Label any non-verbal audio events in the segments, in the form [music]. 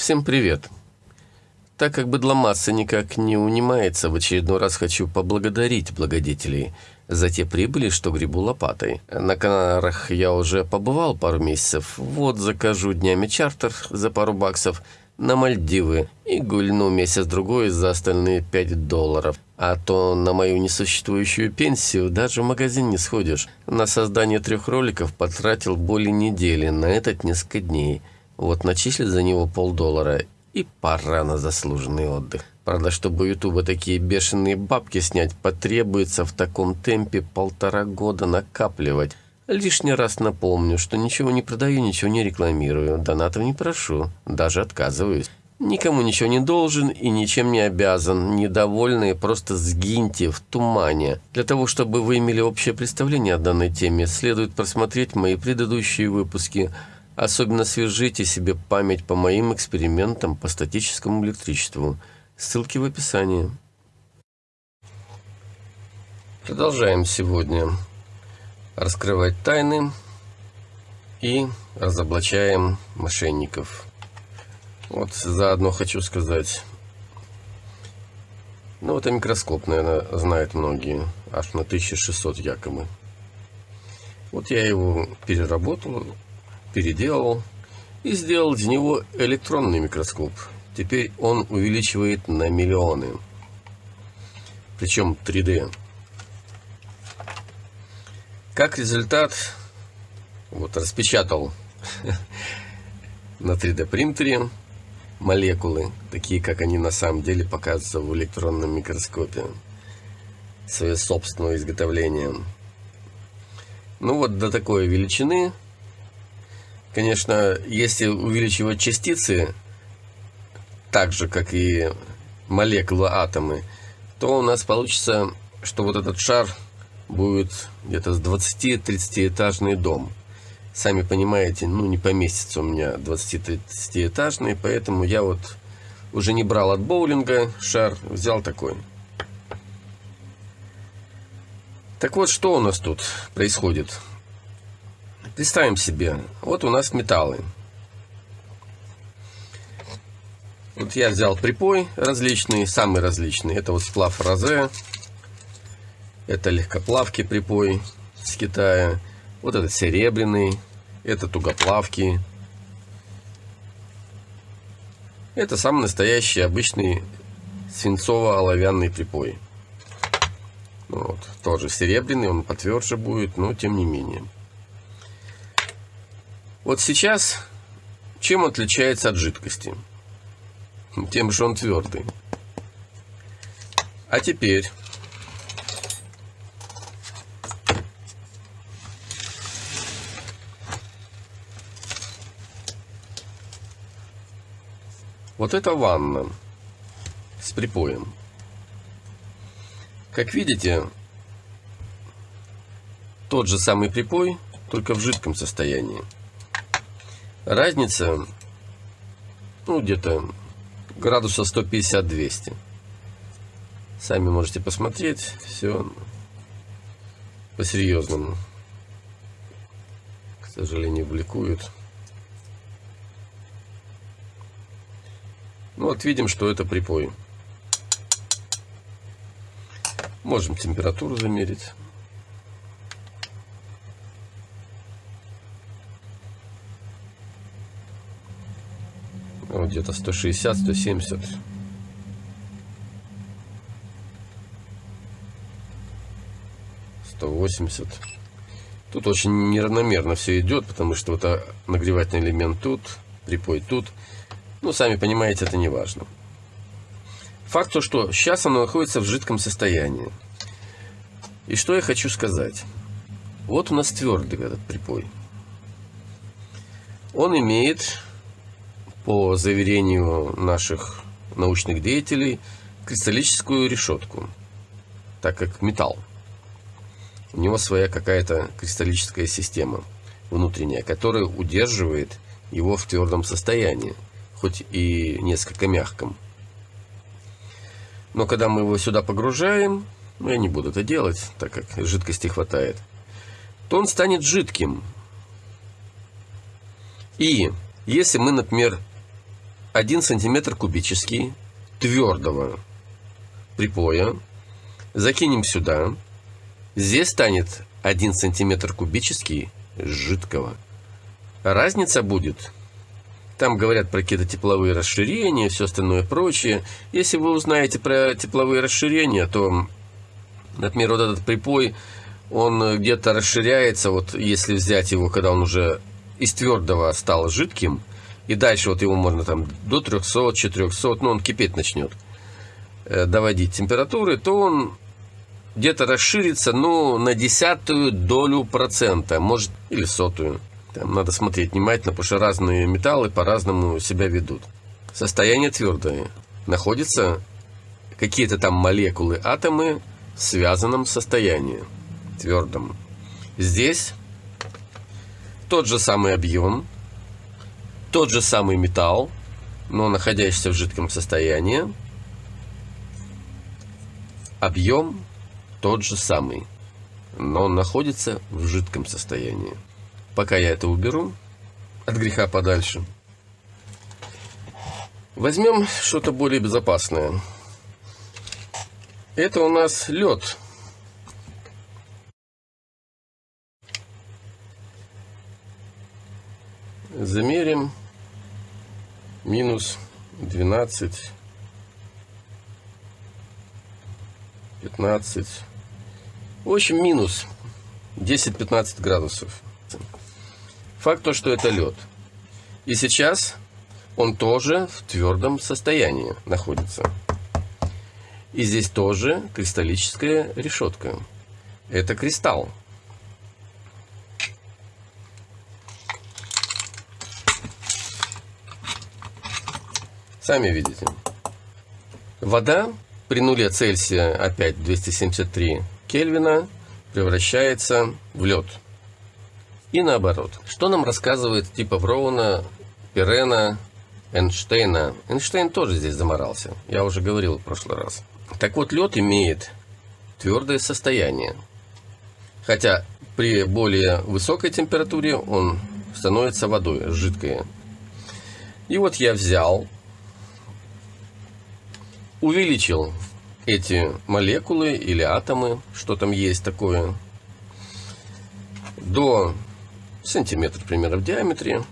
Всем привет! Так как быдломасса никак не унимается, в очередной раз хочу поблагодарить благодетелей за те прибыли, что грибу лопатой. На Канарах я уже побывал пару месяцев, вот закажу днями чартер за пару баксов на Мальдивы и гульну месяц-другой за остальные 5 долларов. А то на мою несуществующую пенсию даже в магазин не сходишь. На создание трех роликов потратил более недели, на этот несколько дней. Вот начислят за него полдоллара и пора на заслуженный отдых. Правда, чтобы у Ютуба такие бешеные бабки снять, потребуется в таком темпе полтора года накапливать. Лишний раз напомню, что ничего не продаю, ничего не рекламирую, донатов не прошу, даже отказываюсь. Никому ничего не должен и ничем не обязан. Недовольные просто сгиньте в тумане. Для того, чтобы вы имели общее представление о данной теме, следует просмотреть мои предыдущие выпуски – Особенно свяжите себе память по моим экспериментам по статическому электричеству. Ссылки в описании. Продолжаем сегодня раскрывать тайны и разоблачаем мошенников. Вот заодно хочу сказать. Ну, это микроскоп, наверное, знают многие. Аж на 1600 якобы. Вот я его переработал переделал и сделал из него электронный микроскоп. Теперь он увеличивает на миллионы. Причем 3D. Как результат, вот распечатал [laughs] на 3D принтере молекулы, такие как они на самом деле показываются в электронном микроскопе. Свое собственное изготовление. Ну вот до такой величины Конечно, если увеличивать частицы, так же, как и молекулы, атомы, то у нас получится, что вот этот шар будет где-то с 20-30 этажный дом. Сами понимаете, ну не поместится у меня 20-30 этажный, поэтому я вот уже не брал от боулинга шар, взял такой. Так вот, что у нас тут происходит? Представим себе, вот у нас металлы. Вот я взял припой различные, самые различные. Это вот сплав розе, это легкоплавки припой с Китая, вот этот серебряный, это тугоплавки. Это самый настоящий обычный свинцово-оловянный припой. Вот, тоже серебряный, он потверже будет, но тем не менее. Вот сейчас чем отличается от жидкости? Тем, что он твердый. А теперь Вот это ванна с припоем. Как видите, тот же самый припой, только в жидком состоянии. Разница, ну, где-то градуса 150-200. Сами можете посмотреть, все по-серьезному. К сожалению, бликует. Ну, вот видим, что это припой. Можем температуру замерить. Где-то 160, 170. Сто восемьдесят. Тут очень неравномерно все идет, потому что вот нагревательный элемент тут, припой тут. Ну, сами понимаете, это не важно. Факт то, что сейчас оно находится в жидком состоянии. И что я хочу сказать. Вот у нас твердый этот припой. Он имеет по заверению наших научных деятелей, кристаллическую решетку, так как металл. У него своя какая-то кристаллическая система внутренняя, которая удерживает его в твердом состоянии, хоть и несколько мягком. Но когда мы его сюда погружаем, ну я не буду это делать, так как жидкости хватает, то он станет жидким. И если мы, например, 1 сантиметр кубический твердого припоя. Закинем сюда. Здесь станет 1 сантиметр кубический жидкого. Разница будет там говорят про какие-то тепловые расширения, все остальное прочее. Если вы узнаете про тепловые расширения, то, например, вот этот припой, он где-то расширяется, вот если взять его, когда он уже из твердого стал жидким, и дальше вот его можно там до 300, 400, ну он кипеть начнет, э, доводить температуры, то он где-то расширится, ну, на десятую долю процента, может, или сотую. Там надо смотреть внимательно, потому что разные металлы по-разному себя ведут. Состояние твердое. Находятся какие-то там молекулы, атомы в связанном состоянии, твердом. Здесь тот же самый объем, тот же самый металл, но находящийся в жидком состоянии. Объем тот же самый, но он находится в жидком состоянии. Пока я это уберу от греха подальше. Возьмем что-то более безопасное. Это у нас лед. Замерим минус 12, 15. В общем, минус 10-15 градусов. Факт то, что это лед. И сейчас он тоже в твердом состоянии находится. И здесь тоже кристаллическая решетка. Это кристалл. Сами видите. Вода при нуле Цельсия, опять 273 Кельвина, превращается в лед. И наоборот. Что нам рассказывает типа Броуна, Пирена, Эйнштейна? Эйнштейн тоже здесь заморался. Я уже говорил в прошлый раз. Так вот, лед имеет твердое состояние. Хотя при более высокой температуре он становится водой, жидкое. И вот я взял, увеличил эти молекулы или атомы, что там есть такое, до сантиметр примерно в диаметре.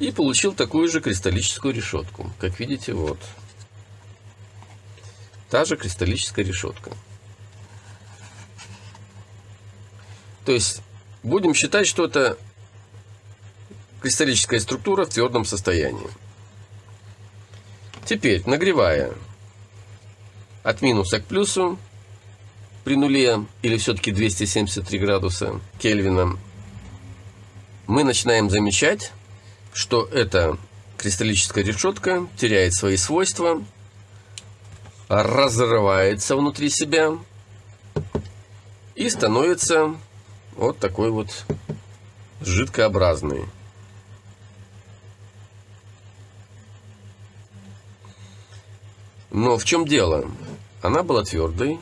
И получил такую же кристаллическую решетку. Как видите, вот. Та же кристаллическая решетка. То есть, будем считать, что это кристаллическая структура в твердом состоянии. Теперь, нагревая от минуса к плюсу при нуле, или все-таки 273 градуса Кельвина, мы начинаем замечать, что эта кристаллическая решетка теряет свои свойства, разрывается внутри себя и становится вот такой вот жидкообразный. Но в чем дело? Она была твердой,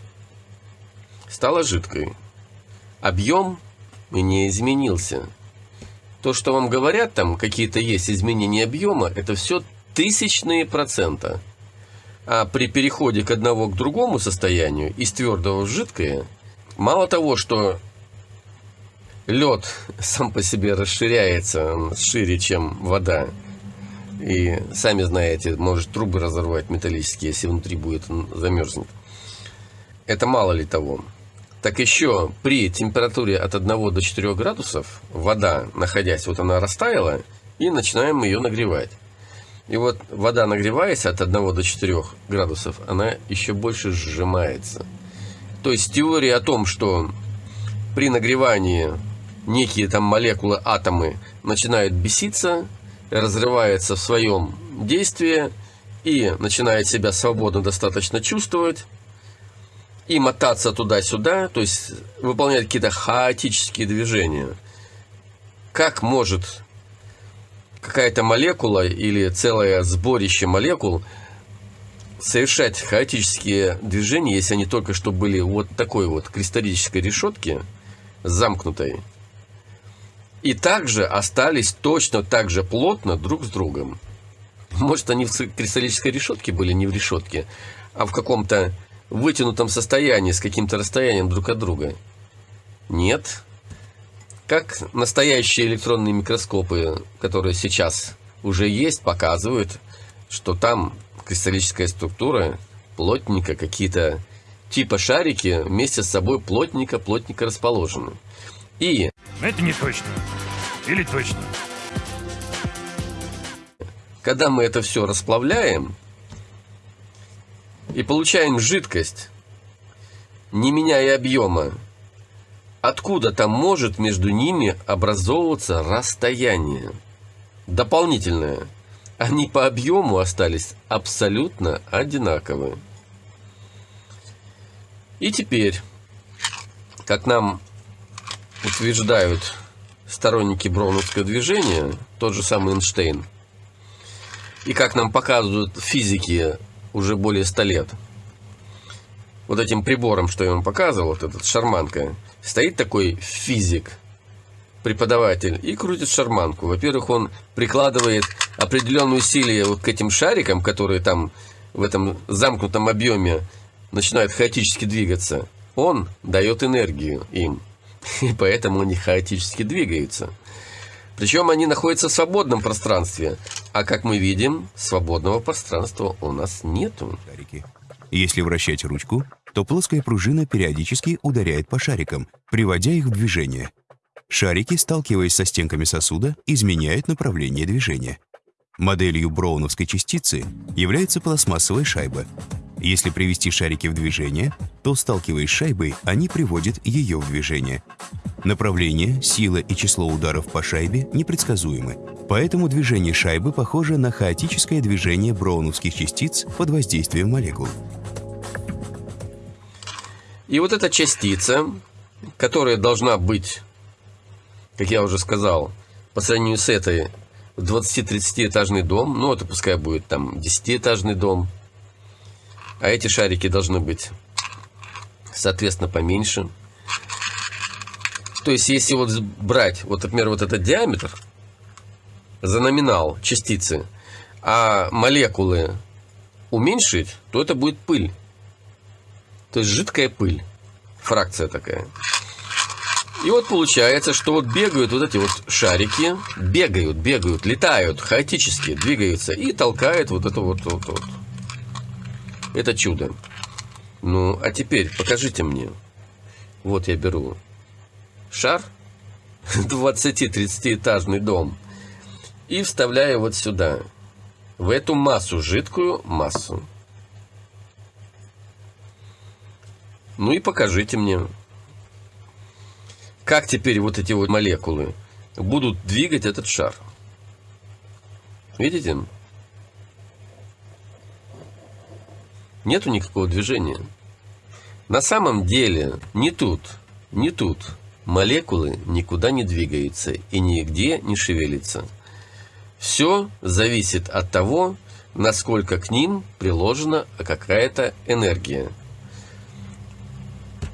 стала жидкой. Объем не изменился. То, что вам говорят, там какие-то есть изменения объема, это все тысячные процента. А при переходе к одного к другому состоянию, из твердого в жидкое, мало того, что лед сам по себе расширяется шире, чем вода, и сами знаете, может трубы разорвать металлические, если внутри будет замерзнет. Это мало ли того так еще при температуре от 1 до 4 градусов вода, находясь, вот она растаяла, и начинаем ее нагревать. И вот вода, нагреваясь от 1 до 4 градусов, она еще больше сжимается. То есть теория о том, что при нагревании некие там молекулы, атомы начинают беситься, разрываются в своем действии и начинают себя свободно достаточно чувствовать, и мотаться туда-сюда, то есть выполнять какие-то хаотические движения. Как может какая-то молекула или целое сборище молекул совершать хаотические движения, если они только что были вот такой вот кристаллической решетки, замкнутой, и также остались точно так же плотно друг с другом. Может, они в кристаллической решетке были, не в решетке, а в каком-то вытянутом состоянии, с каким-то расстоянием друг от друга. Нет. Как настоящие электронные микроскопы, которые сейчас уже есть, показывают, что там кристаллическая структура плотненько, какие-то типа шарики вместе с собой плотненько-плотненько расположены. И... Это не точно. Или точно. Когда мы это все расплавляем и получаем жидкость, не меняя объема, откуда там может между ними образовываться расстояние дополнительное. Они по объему остались абсолютно одинаковые. И теперь, как нам утверждают сторонники броуновского движения, тот же самый Эйнштейн, и как нам показывают физики уже более 100 лет, вот этим прибором, что я вам показывал, вот этот шарманка, стоит такой физик, преподаватель, и крутит шарманку. Во-первых, он прикладывает определенные усилия вот к этим шарикам, которые там в этом замкнутом объеме начинают хаотически двигаться. Он дает энергию им, и поэтому они хаотически двигаются. Причем они находятся в свободном пространстве, а как мы видим, свободного пространства у нас нету. Если вращать ручку, то плоская пружина периодически ударяет по шарикам, приводя их в движение. Шарики, сталкиваясь со стенками сосуда, изменяют направление движения. Моделью броуновской частицы является пластмассовая шайба. Если привести шарики в движение, то, сталкиваясь с шайбой, они приводят ее в движение. Направление, сила и число ударов по шайбе непредсказуемы, поэтому движение шайбы похоже на хаотическое движение броуновских частиц под воздействием молекул. И вот эта частица, которая должна быть, как я уже сказал, по сравнению с этой 20-30 этажный дом, ну это пускай будет там 10-этажный дом, а эти шарики должны быть, соответственно, поменьше. То есть, если вот брать, вот, например, вот этот диаметр за номинал частицы, а молекулы уменьшить, то это будет пыль. То есть жидкая пыль. Фракция такая. И вот получается, что вот бегают вот эти вот шарики, бегают, бегают, летают, хаотически двигаются и толкают вот это вот, вот, вот. Это чудо. Ну, а теперь покажите мне. Вот я беру шар, [laughs] 20-30 этажный дом, и вставляю вот сюда, в эту массу, жидкую массу. Ну и покажите мне, как теперь вот эти вот молекулы будут двигать этот шар. Видите? Нету никакого движения. На самом деле, не тут, не тут молекулы никуда не двигаются и нигде не шевелятся. Все зависит от того, насколько к ним приложена какая-то энергия.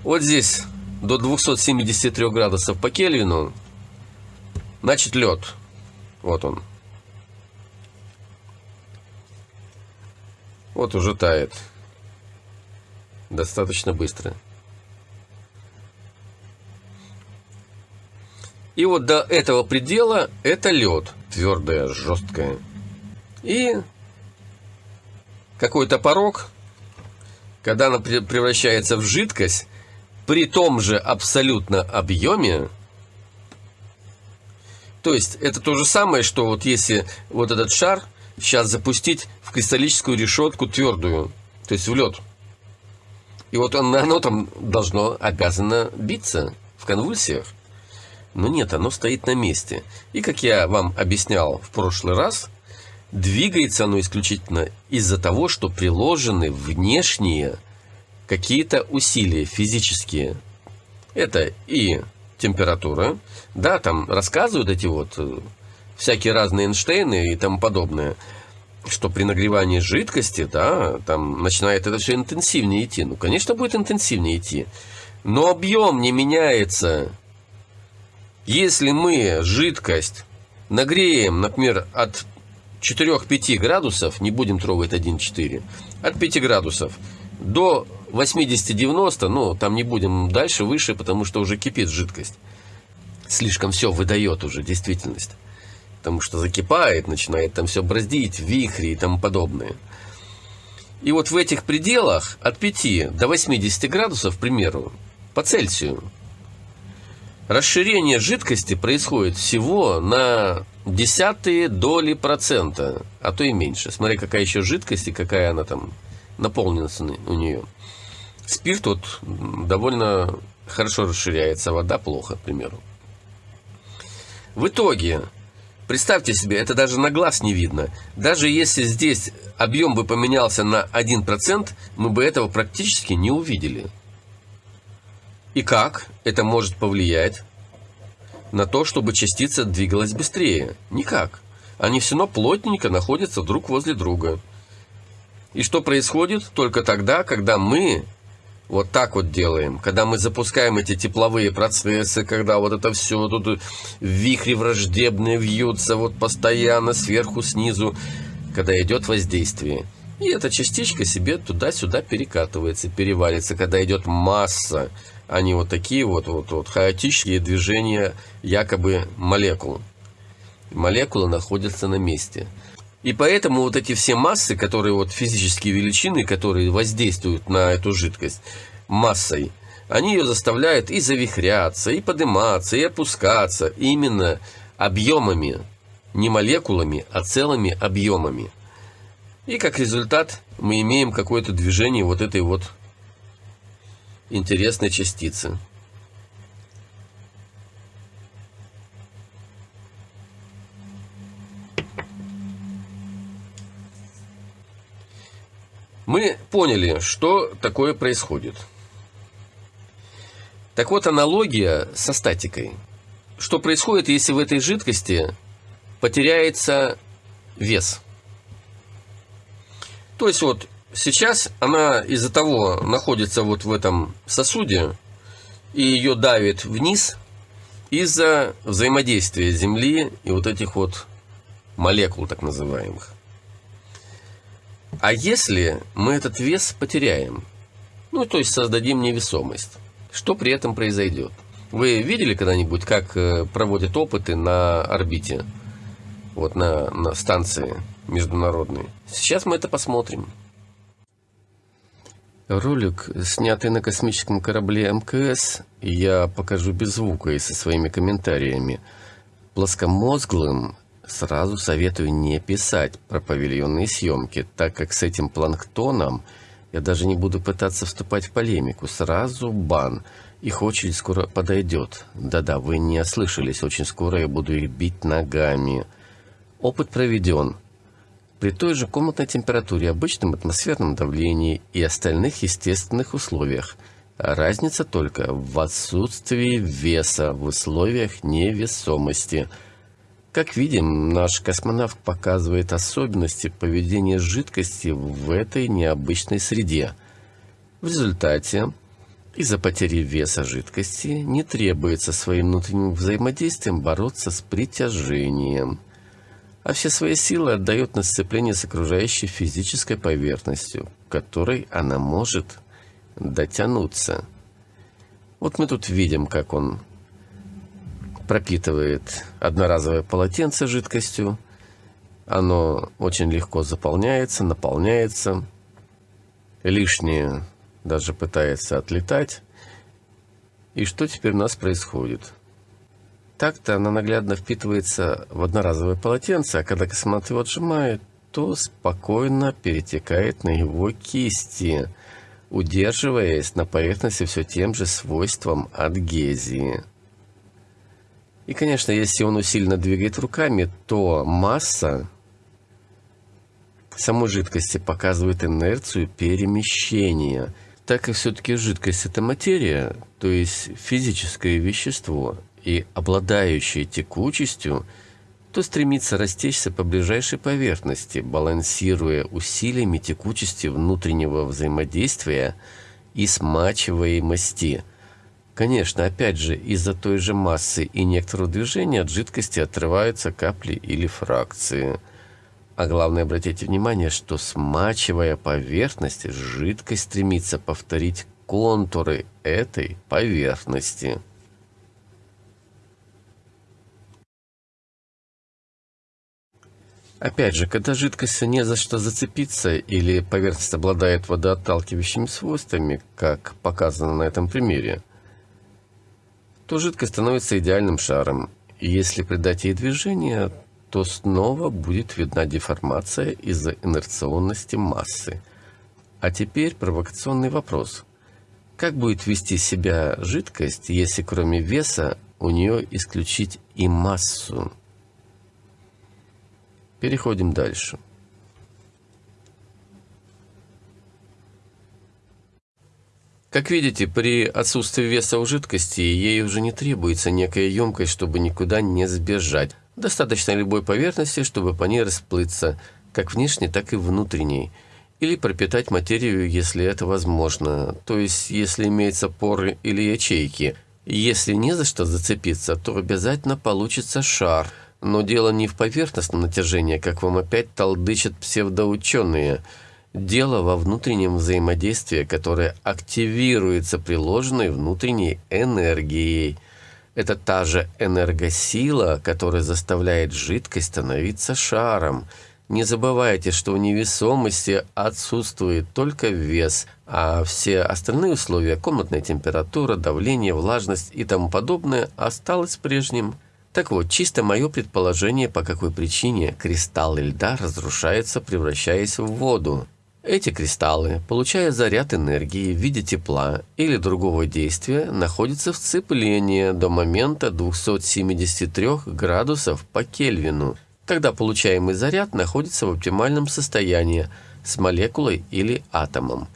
Вот здесь до 273 градусов по Кельвину, значит лед. Вот он. Вот уже тает. Достаточно быстро. И вот до этого предела это лед. Твердое, жесткое. И какой-то порог, когда она превращается в жидкость, при том же абсолютно объеме, то есть это то же самое, что вот если вот этот шар сейчас запустить в кристаллическую решетку твердую, то есть в лед. И вот он, оно там должно, обязано биться в конвульсиях. Но нет, оно стоит на месте. И как я вам объяснял в прошлый раз, двигается оно исключительно из-за того, что приложены внешние какие-то усилия физические. Это и температура, да, там рассказывают эти вот э, всякие разные Эйнштейны и тому подобное, что при нагревании жидкости, да, там начинает это все интенсивнее идти. Ну, конечно, будет интенсивнее идти. Но объем не меняется. Если мы жидкость нагреем, например, от 4-5 градусов, не будем трогать 1,4, от 5 градусов до 80-90, ну, там не будем дальше, выше, потому что уже кипит жидкость. Слишком все выдает уже действительность. Потому что закипает, начинает там все браздить, вихри и тому подобное. И вот в этих пределах от 5 до 80 градусов, к примеру, по Цельсию, расширение жидкости происходит всего на десятые доли процента, а то и меньше. Смотри, какая еще жидкость и какая она там наполненность у нее. Спирт вот довольно хорошо расширяется, вода плохо, к примеру. В итоге, представьте себе, это даже на глаз не видно. Даже если здесь объем бы поменялся на 1%, мы бы этого практически не увидели. И как это может повлиять на то, чтобы частица двигалась быстрее? Никак. Они все равно плотненько находятся друг возле друга. И что происходит только тогда, когда мы вот так вот делаем, когда мы запускаем эти тепловые процессы, когда вот это все тут вихри враждебные вьются вот постоянно сверху, снизу, когда идет воздействие. И эта частичка себе туда-сюда перекатывается, перевалится, когда идет масса, они вот такие вот, вот, вот хаотические движения якобы молекул. Молекулы находятся на месте. И поэтому вот эти все массы, которые вот физические величины, которые воздействуют на эту жидкость массой, они ее заставляют и завихряться, и подниматься, и опускаться именно объемами, не молекулами, а целыми объемами. И как результат мы имеем какое-то движение вот этой вот интересной частицы. Мы поняли, что такое происходит. Так вот, аналогия со статикой. Что происходит, если в этой жидкости потеряется вес? То есть вот сейчас она из-за того находится вот в этом сосуде, и ее давит вниз из-за взаимодействия Земли и вот этих вот молекул так называемых. А если мы этот вес потеряем, ну, то есть создадим невесомость, что при этом произойдет? Вы видели когда-нибудь, как э, проводят опыты на орбите, вот на, на станции международной? Сейчас мы это посмотрим. Ролик, снятый на космическом корабле МКС, я покажу без звука и со своими комментариями. Плоскомозглым Сразу советую не писать про павильонные съемки, так как с этим планктоном я даже не буду пытаться вступать в полемику. Сразу бан. Их очередь скоро подойдет. Да-да, вы не ослышались, очень скоро я буду их бить ногами. Опыт проведен. При той же комнатной температуре, обычном атмосферном давлении и остальных естественных условиях. Разница только в отсутствии веса в условиях невесомости – как видим, наш космонавт показывает особенности поведения жидкости в этой необычной среде. В результате, из-за потери веса жидкости, не требуется своим внутренним взаимодействием бороться с притяжением, а все свои силы отдает на сцепление с окружающей физической поверхностью, которой она может дотянуться. Вот мы тут видим, как он пропитывает одноразовое полотенце жидкостью. Оно очень легко заполняется, наполняется. Лишнее даже пытается отлетать. И что теперь у нас происходит? Так-то она наглядно впитывается в одноразовое полотенце, а когда космонавт его отжимает, то спокойно перетекает на его кисти, удерживаясь на поверхности все тем же свойством адгезии. И, конечно, если он усиленно двигает руками, то масса самой жидкости показывает инерцию перемещения. Так как все-таки жидкость – это материя, то есть физическое вещество, и обладающее текучестью, то стремится растечься по ближайшей поверхности, балансируя усилиями текучести внутреннего взаимодействия и смачиваемости – Конечно, опять же, из-за той же массы и некоторого движения от жидкости отрываются капли или фракции. А главное, обратите внимание, что смачивая поверхность, жидкость стремится повторить контуры этой поверхности. Опять же, когда жидкость не за что зацепиться или поверхность обладает водоотталкивающими свойствами, как показано на этом примере, то жидкость становится идеальным шаром. И если придать ей движение, то снова будет видна деформация из-за инерционности массы. А теперь провокационный вопрос. Как будет вести себя жидкость, если кроме веса у нее исключить и массу? Переходим дальше. Как видите, при отсутствии веса у жидкости ей уже не требуется некая емкость, чтобы никуда не сбежать. Достаточно любой поверхности, чтобы по ней расплыться, как внешней, так и внутренней. Или пропитать материю, если это возможно, то есть если имеются поры или ячейки. Если не за что зацепиться, то обязательно получится шар – но дело не в поверхностном натяжении, как вам опять толдычат псевдоученые. Дело во внутреннем взаимодействии, которое активируется приложенной внутренней энергией. Это та же энергосила, которая заставляет жидкость становиться шаром. Не забывайте, что у невесомости отсутствует только вес, а все остальные условия – комнатная температура, давление, влажность и тому подобное – осталось прежним. Так вот, чисто мое предположение, по какой причине кристаллы льда разрушаются, превращаясь в воду. Эти кристаллы, получая заряд энергии в виде тепла или другого действия, находятся в цеплении до момента 273 градусов по Кельвину. Тогда получаемый заряд находится в оптимальном состоянии с молекулой или атомом.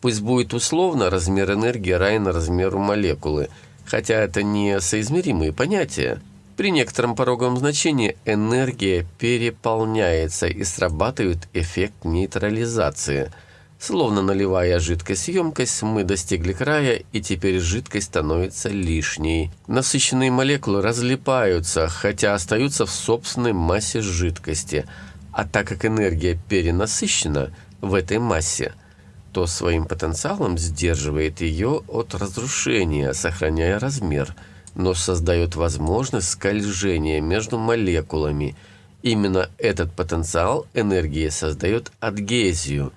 Пусть будет условно размер энергии равен размеру молекулы, хотя это не соизмеримые понятия. При некотором пороговом значении энергия переполняется и срабатывает эффект нейтрализации. Словно наливая жидкость в емкость, мы достигли края, и теперь жидкость становится лишней. Насыщенные молекулы разлипаются, хотя остаются в собственной массе жидкости. А так как энергия перенасыщена в этой массе, то своим потенциалом сдерживает ее от разрушения, сохраняя размер – но создает возможность скольжения между молекулами. Именно этот потенциал энергии создает адгезию,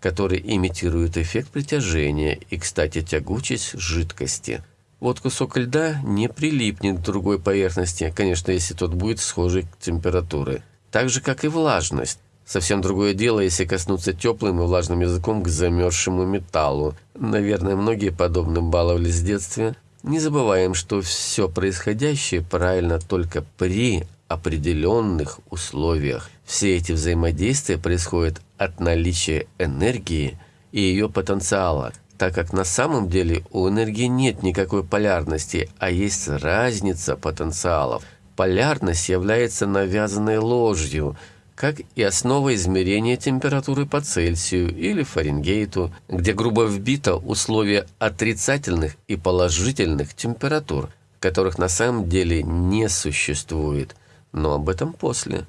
который имитирует эффект притяжения и, кстати, тягучесть жидкости. Вот кусок льда не прилипнет к другой поверхности, конечно, если тот будет схожий к температуре. Так же, как и влажность. Совсем другое дело, если коснуться теплым и влажным языком к замерзшему металлу. Наверное, многие подобным баловались в детстве, не забываем, что все происходящее правильно только при определенных условиях. Все эти взаимодействия происходят от наличия энергии и ее потенциала, так как на самом деле у энергии нет никакой полярности, а есть разница потенциалов. Полярность является навязанной ложью – как и основа измерения температуры по Цельсию или Фаренгейту, где грубо вбито условия отрицательных и положительных температур, которых на самом деле не существует, но об этом после.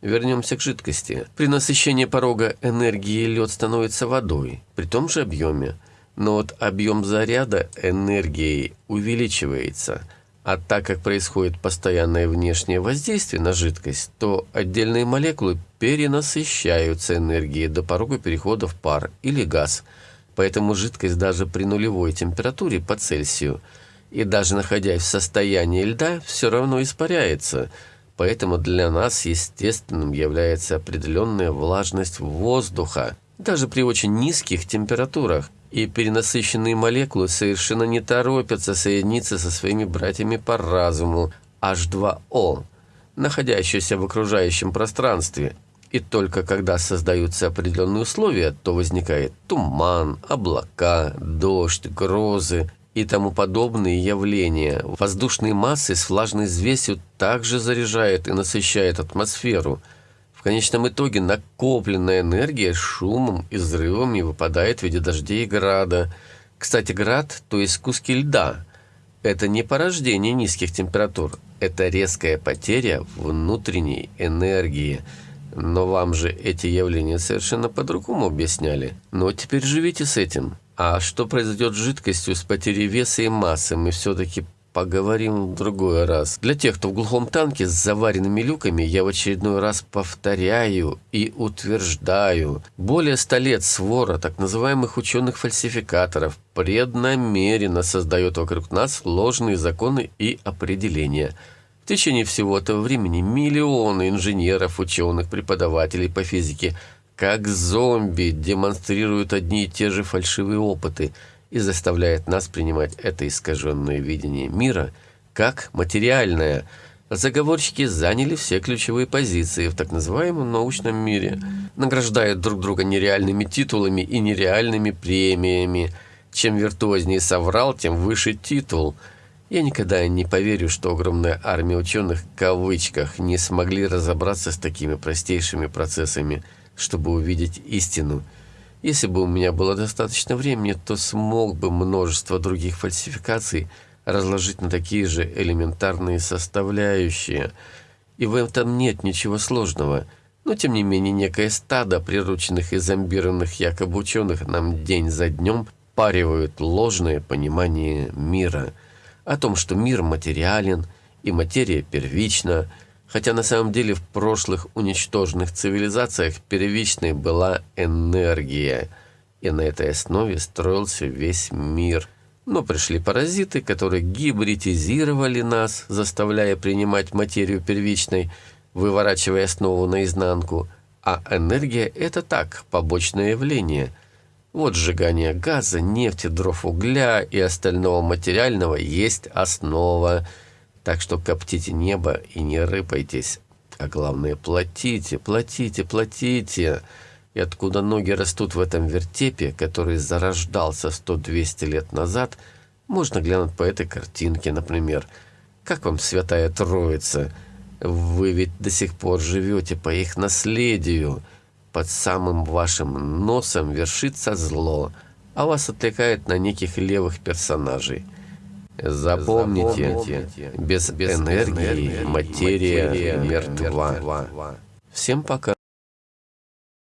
Вернемся к жидкости. При насыщении порога энергии лед становится водой, при том же объеме, но вот объем заряда энергии увеличивается – а так как происходит постоянное внешнее воздействие на жидкость, то отдельные молекулы перенасыщаются энергией до порога перехода в пар или газ. Поэтому жидкость даже при нулевой температуре по Цельсию и даже находясь в состоянии льда, все равно испаряется. Поэтому для нас естественным является определенная влажность воздуха, даже при очень низких температурах – и перенасыщенные молекулы совершенно не торопятся соединиться со своими братьями по разуму H2O, находящиеся в окружающем пространстве. И только когда создаются определенные условия, то возникает туман, облака, дождь, грозы и тому подобные явления. Воздушные массы с влажной взвесью также заряжают и насыщают атмосферу – в конечном итоге накопленная энергия шумом и взрывами выпадает в виде дождей и града. Кстати, град, то есть куски льда, это не порождение низких температур, это резкая потеря внутренней энергии. Но вам же эти явления совершенно по-другому объясняли. Но теперь живите с этим. А что произойдет с жидкостью с потерей веса и массы, мы все-таки поговорим в другой раз. Для тех, кто в глухом танке с заваренными люками, я в очередной раз повторяю и утверждаю. Более ста лет свора так называемых ученых-фальсификаторов преднамеренно создает вокруг нас ложные законы и определения. В течение всего этого времени миллионы инженеров, ученых, преподавателей по физике как зомби демонстрируют одни и те же фальшивые опыты – и заставляет нас принимать это искаженное видение мира как материальное. Заговорщики заняли все ключевые позиции в так называемом научном мире, награждают друг друга нереальными титулами и нереальными премиями. Чем виртуознее соврал, тем выше титул. Я никогда не поверю, что огромная армия ученых в кавычках не смогли разобраться с такими простейшими процессами, чтобы увидеть истину – если бы у меня было достаточно времени, то смог бы множество других фальсификаций разложить на такие же элементарные составляющие. И в этом нет ничего сложного. Но, тем не менее, некое стадо прирученных и зомбированных якобы ученых нам день за днем паривают ложное понимание мира. О том, что мир материален и материя первична – хотя на самом деле в прошлых уничтоженных цивилизациях первичной была энергия, и на этой основе строился весь мир. Но пришли паразиты, которые гибридизировали нас, заставляя принимать материю первичной, выворачивая основу наизнанку, а энергия – это так, побочное явление. Вот сжигание газа, нефти, дров угля и остального материального есть основа – так что коптите небо и не рыпайтесь. А главное, платите, платите, платите. И откуда ноги растут в этом вертепе, который зарождался 100-200 лет назад, можно глянуть по этой картинке, например. Как вам Святая Троица? Вы ведь до сих пор живете по их наследию. Под самым вашим носом вершится зло, а вас отвлекает на неких левых персонажей – Запомните, без, без энергии материя мертва. Всем пока.